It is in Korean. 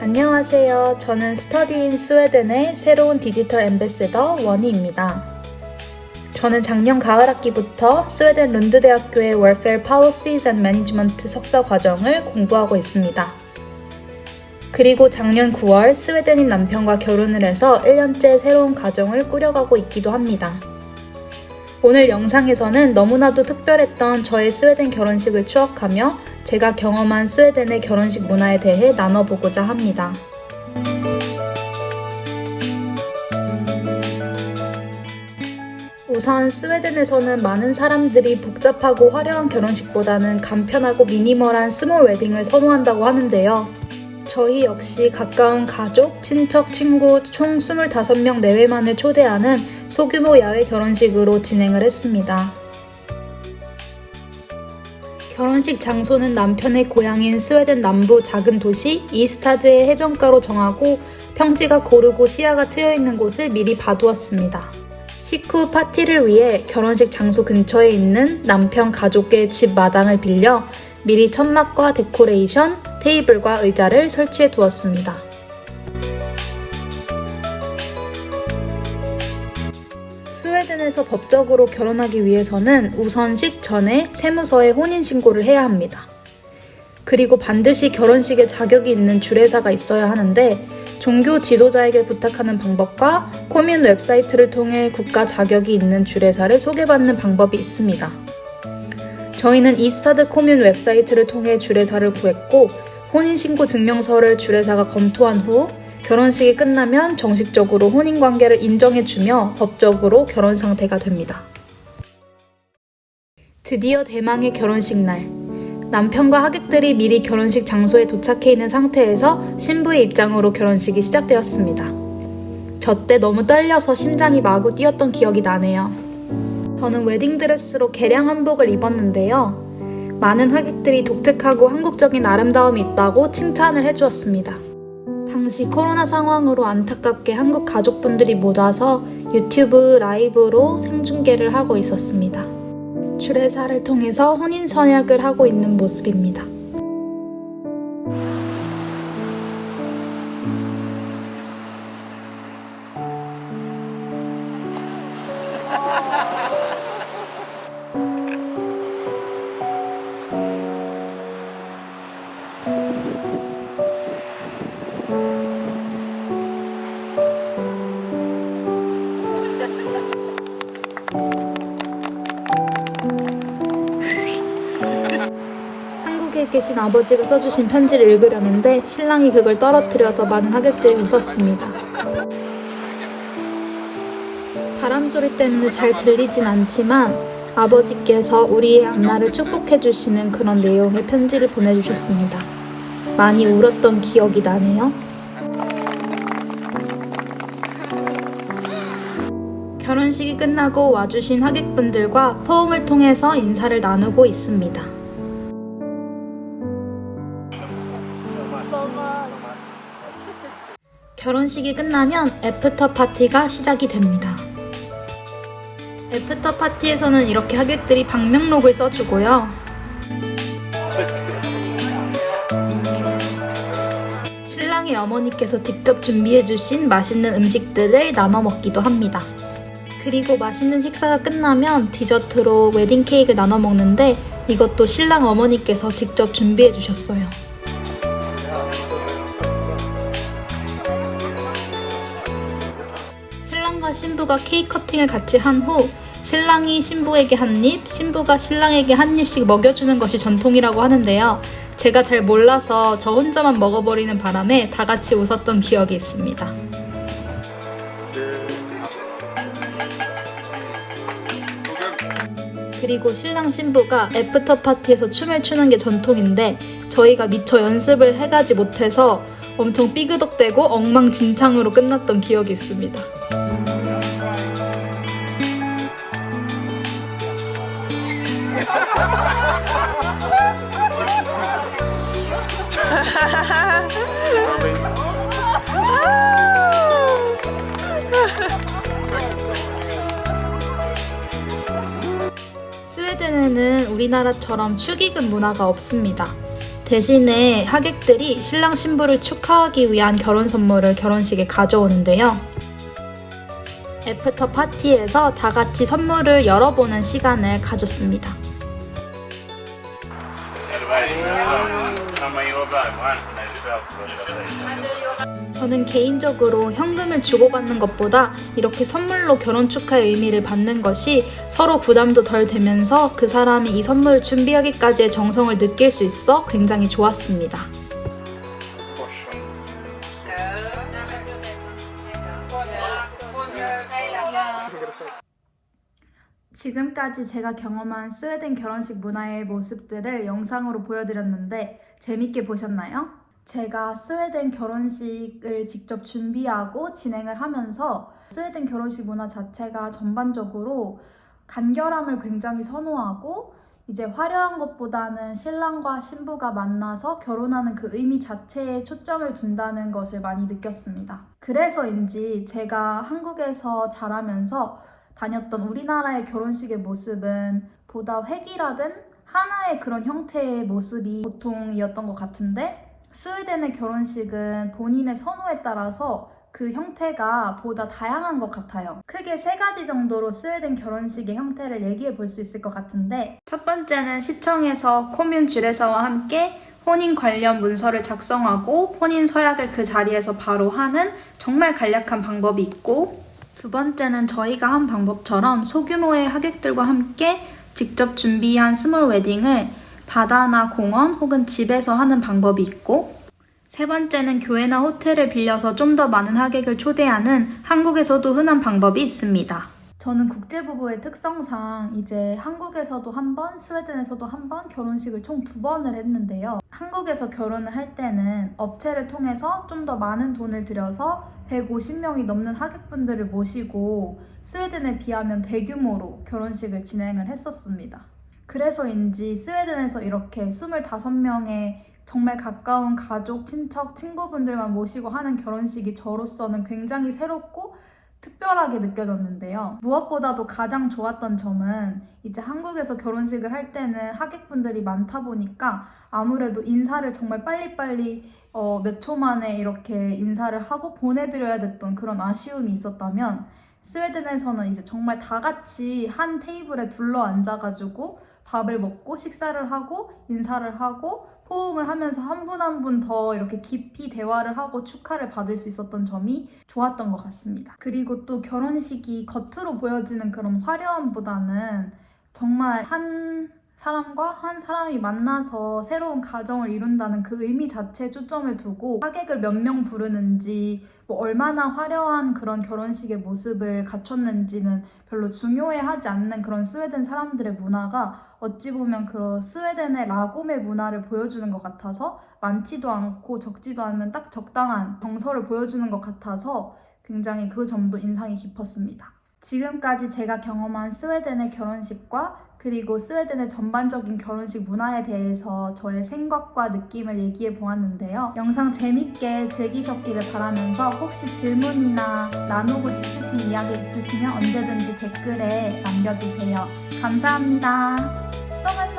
안녕하세요. 저는 Study in Sweden의 새로운 디지털 ambassador 원희입니다. 저는 작년 가을 학기부터 스웨덴 룬드 대학교의 Welfare Policies and Management 석사 과정을 공부하고 있습니다. 그리고 작년 9월 스웨덴인 남편과 결혼을 해서 1년째 새로운 가정을 꾸려가고 있기도 합니다. 오늘 영상에서는 너무나도 특별했던 저의 스웨덴 결혼식을 추억하며 제가 경험한 스웨덴의 결혼식 문화에 대해 나눠보고자 합니다. 우선 스웨덴에서는 많은 사람들이 복잡하고 화려한 결혼식보다는 간편하고 minimal한 small wedding을 선호한다고 하는데요. 저희 역시 가까운 가족, 친척, 친구 총 25명 내외만을 초대하는 소규모 야외 결혼식으로 진행을 했습니다. 결혼식 장소는 남편의 고향인 스웨덴 남부 작은 도시 이스타드의 해변가로 정하고 평지가 고르고 시야가 트여 있는 곳을 미리 봐두었습니다. 식후 파티를 위해 결혼식 장소 근처에 있는 남편 가족의 집 마당을 빌려 미리 천막과 데코레이션, 테이블과 의자를 설치해 두었습니다. 스웨덴에서 법적으로 결혼하기 위해서는 우선 식 전에 세무서에 혼인신고를 해야 합니다. 그리고 반드시 결혼식에 자격이 있는 주례사가 있어야 하는데 종교 지도자에게 부탁하는 방법과 kommun 웹사이트를 통해 국가 자격이 있는 주례사를 소개받는 방법이 있습니다. 저희는 이스타드 kommun 웹사이트를 통해 주례사를 구했고 혼인신고 증명서를 주례사가 검토한 후 결혼식이 끝나면 정식적으로 혼인관계를 인정해주며 법적으로 결혼 상태가 됩니다. 드디어 대망의 결혼식 날. 남편과 하객들이 미리 결혼식 장소에 도착해 있는 상태에서 신부의 입장으로 결혼식이 시작되었습니다. 저 때 너무 떨려서 심장이 마구 뛰었던 기억이 나네요. 저는 웨딩드레스로 개량 한복을 입었는데요. 많은 하객들이 독특하고 한국적인 아름다움이 있다고 칭찬을 해주었습니다. 당시 코로나 상황으로 안타깝게 한국 가족분들이 못 와서 유튜브 라이브로 생중계를 하고 있었습니다. 주례사를 통해서 혼인 선약을 하고 있는 모습입니다. 계신 아버지가 써주신 편지를 읽으려는데 신랑이 그걸 떨어뜨려서 많은 하객들이 웃었습니다. 바람 소리 때문에 잘 들리진 않지만 아버지께서 우리의 앞날을 축복해 주시는 그런 내용의 편지를 보내주셨습니다. 많이 울었던 기억이 나네요. 결혼식이 끝나고 와주신 하객분들과 포옹을 통해서 인사를 나누고 있습니다. 결혼식이 끝나면 after party가 시작이 됩니다. after party에서는 이렇게 하객들이 방명록을 써주고요. 신랑의 어머니께서 직접 준비해주신 맛있는 음식들을 나눠 먹기도 합니다. 그리고 맛있는 식사가 끝나면 디저트로 웨딩 케이크를 나눠 먹는데 이것도 신랑 어머니께서 직접 준비해 주셨어요. 신부가 케이크 커팅을 같이 한 후 신랑이 신부에게 한 입, 신부가 신랑에게 한 입씩 먹여주는 것이 전통이라고 하는데요. 제가 잘 몰라서 저 혼자만 먹어버리는 바람에 다 같이 웃었던 기억이 있습니다. 그리고 신랑 신부가 after party에서 춤을 추는 게 전통인데 저희가 미처 연습을 해가지 못해서 엄청 삐그덕대고 엉망진창으로 끝났던 기억이 있습니다. 우리나라처럼 축의금 문화가 없습니다. 대신에 하객들이 신랑 신부를 축하하기 위한 결혼 선물을 결혼식에 가져오는데요. after party에서 다 같이 선물을 열어보는 시간을 가졌습니다. 저는 개인적으로 현금을 주고받는 것보다 이렇게 선물로 결혼 축하의 의미를 받는 것이 서로 부담도 덜 되면서 그 사람이 이 선물을 준비하기까지의 정성을 느낄 수 있어 굉장히 좋았습니다. 지금까지 제가 경험한 스웨덴 결혼식 문화의 모습들을 영상으로 보여드렸는데 재밌게 보셨나요? 제가 스웨덴 결혼식을 직접 준비하고 진행을 하면서 스웨덴 결혼식 문화 자체가 전반적으로 간결함을 굉장히 선호하고 이제 화려한 것보다는 신랑과 신부가 만나서 결혼하는 그 의미 자체에 초점을 둔다는 것을 많이 느꼈습니다. 그래서인지 제가 한국에서 자라면서 다녔던 우리나라의 결혼식의 모습은 보다 획일화된 하나의 그런 형태의 모습이 보통이었던 것 같은데 스웨덴의 결혼식은 본인의 선호에 따라서 그 형태가 보다 다양한 것 같아요. 크게 세 가지 정도로 스웨덴 결혼식의 형태를 얘기해 볼 수 있을 것 같은데 첫 번째는 시청에서 코뮌 주례사와 함께 혼인 관련 문서를 작성하고 혼인 서약을 그 자리에서 바로 하는 정말 간략한 방법이 있고 두 번째는 저희가 한 방법처럼 소규모의 하객들과 함께 직접 준비한 small wedding을 바다나 공원 혹은 집에서 하는 방법이 있고 세 번째는 교회나 호텔을 빌려서 좀 더 많은 하객을 초대하는 한국에서도 흔한 방법이 있습니다. 저는 국제부부의 특성상 이제 한국에서도 한 번, 스웨덴에서도 한 번 결혼식을 총 두 번을 했는데요. 한국에서 결혼을 할 때는 업체를 통해서 좀 더 많은 돈을 들여서 150명이 넘는 하객분들을 모시고 스웨덴에 비하면 대규모로 결혼식을 진행을 했었습니다. 그래서인지 스웨덴에서 이렇게 25명의 정말 가까운 가족, 친척, 친구분들만 모시고 하는 결혼식이 저로서는 굉장히 새롭고 특별하게 느껴졌는데요. 무엇보다도 가장 좋았던 점은 이제 한국에서 결혼식을 할 때는 하객분들이 많다 보니까 아무래도 인사를 정말 빨리빨리 어, 몇 초 만에 이렇게 인사를 하고 보내드려야 됐던 그런 아쉬움이 있었다면 스웨덴에서는 이제 정말 다 같이 한 테이블에 둘러 앉아가지고 밥을 먹고 식사를 하고 인사를 하고 호응을 하면서 한 분 한 분 더 이렇게 깊이 대화를 하고 축하를 받을 수 있었던 점이 좋았던 것 같습니다. 그리고 또 결혼식이 겉으로 보여지는 그런 화려함보다는 정말 한 사람과 한 사람이 만나서 새로운 가정을 이룬다는 그 의미 자체에 초점을 두고 하객을 몇 명 부르는지 뭐 얼마나 화려한 그런 결혼식의 모습을 갖췄는지는 별로 중요해하지 않는 그런 스웨덴 사람들의 문화가 어찌 보면 그 스웨덴의 라곰의 문화를 보여주는 것 같아서 많지도 않고 적지도 않는 딱 적당한 정서를 보여주는 것 같아서 굉장히 그 점도 인상이 깊었습니다. 지금까지 제가 경험한 스웨덴의 결혼식과 그리고 스웨덴의 전반적인 결혼식 문화에 대해서 저의 생각과 느낌을 얘기해 보았는데요. 영상 재밌게 즐기셨기를 바라면서 혹시 질문이나 나누고 싶으신 이야기 있으시면 언제든지 댓글에 남겨주세요. 감사합니다. 友